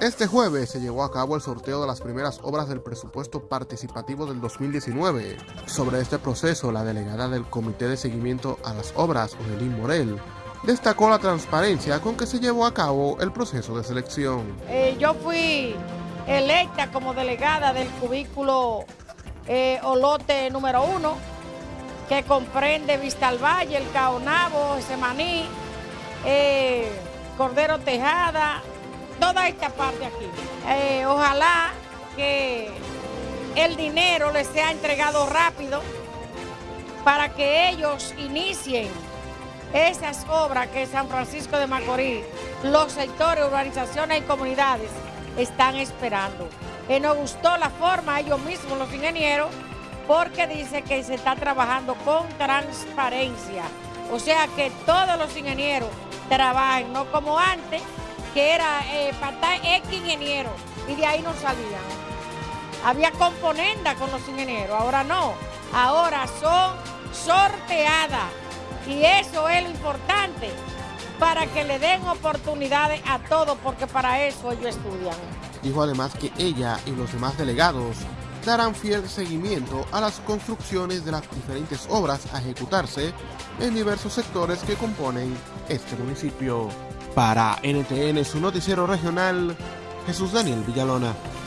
Este jueves se llevó a cabo el sorteo de las primeras obras del presupuesto participativo del 2019. Sobre este proceso, la delegada del Comité de Seguimiento a las Obras, Odelín Morel, destacó la transparencia con que se llevó a cabo el proceso de selección. Eh, yo fui electa como delegada del cubículo eh, Olote número uno, que comprende Vista al Valle, El Caonabo, Semaní, eh, Cordero Tejada, toda esta parte aquí. Eh, ojalá que el dinero les sea entregado rápido para que ellos inicien esas obras que San Francisco de Macorís, los sectores, urbanizaciones y comunidades están esperando. Y nos gustó la forma, ellos mismos, los ingenieros, porque dice que se está trabajando con transparencia. O sea que todos los ingenieros trabajen, no como antes, que era eh, para X ingenieros y de ahí no salían. Había componenda con los ingenieros, ahora no. Ahora son sorteadas y eso es lo importante para que le den oportunidades a todos porque para eso ellos estudian. Dijo además que ella y los demás delegados darán fiel seguimiento a las construcciones de las diferentes obras a ejecutarse en diversos sectores que componen este municipio. Para NTN, su noticiero regional, Jesús Daniel Villalona.